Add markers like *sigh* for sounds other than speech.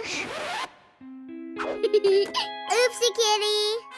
*laughs* Oopsie kitty.